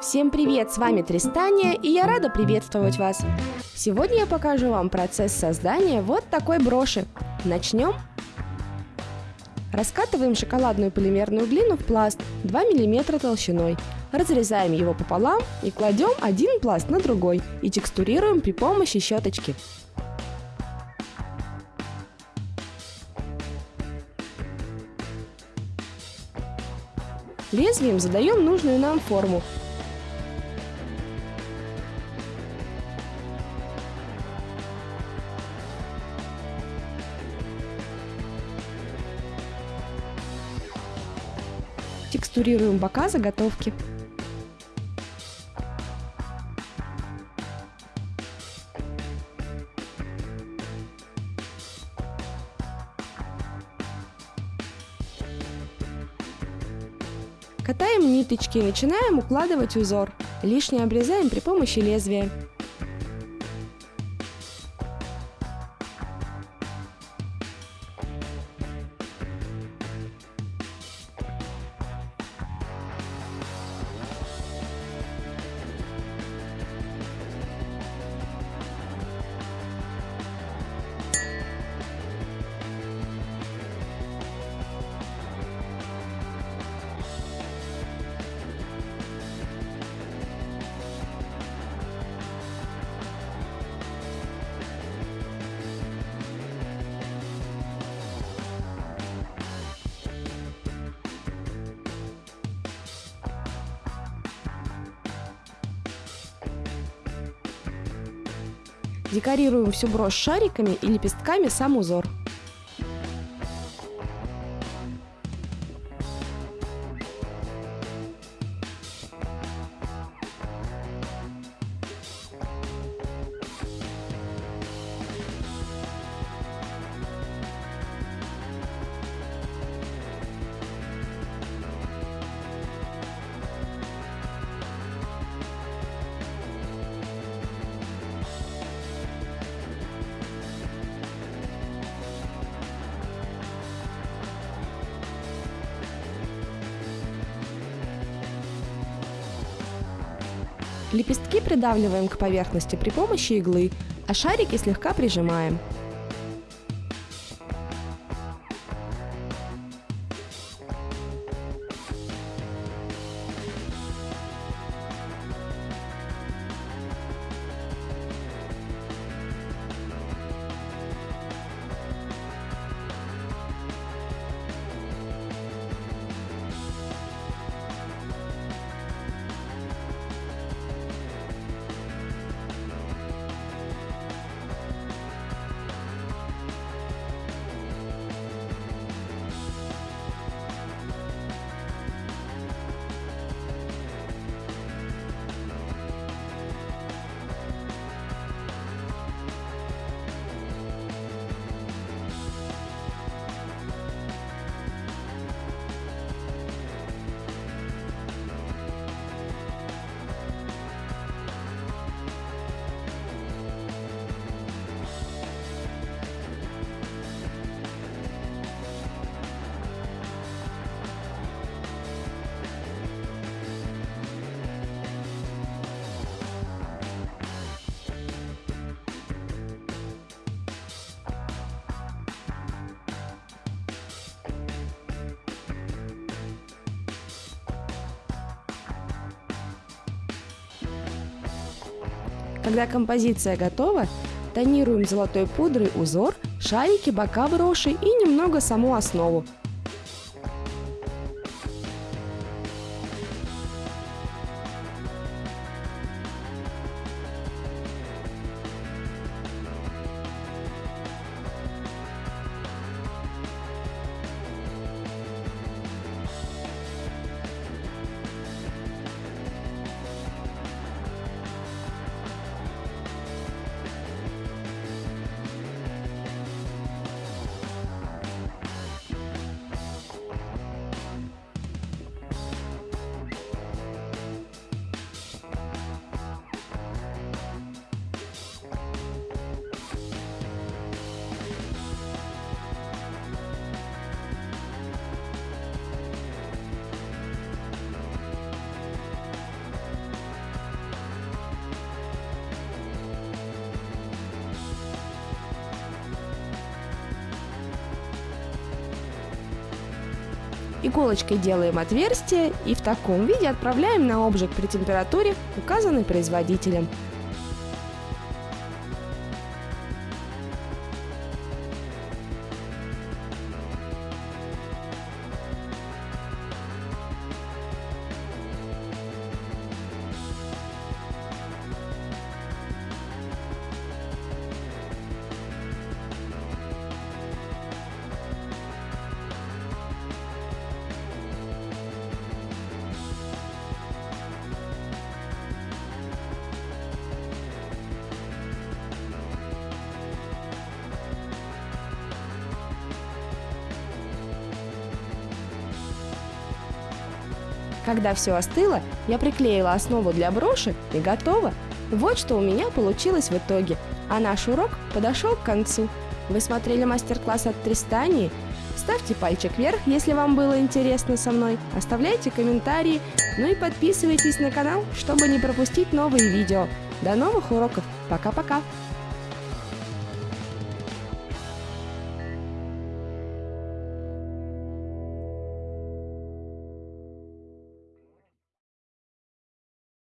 Всем привет, с вами Тристания, и я рада приветствовать вас. Сегодня я покажу вам процесс создания вот такой броши. Начнем? Раскатываем шоколадную полимерную глину в пласт 2 мм толщиной. Разрезаем его пополам и кладем один пласт на другой и текстурируем при помощи щеточки. Лезвием задаем нужную нам форму текстурируем бока заготовки. Катаем ниточки и начинаем укладывать узор. Лишнее обрезаем при помощи лезвия. Декорируем всю брошь шариками и лепестками сам узор. Лепестки придавливаем к поверхности при помощи иглы, а шарики слегка прижимаем. Когда композиция готова, тонируем золотой пудрой узор, шарики, бока броши и немного саму основу. Иголочкой делаем отверстие и в таком виде отправляем на обжиг при температуре, указанной производителем. Когда все остыло, я приклеила основу для броши и готово. Вот что у меня получилось в итоге. А наш урок подошел к концу. Вы смотрели мастер-класс от Тристании? Ставьте пальчик вверх, если вам было интересно со мной. Оставляйте комментарии. Ну и подписывайтесь на канал, чтобы не пропустить новые видео. До новых уроков. Пока-пока.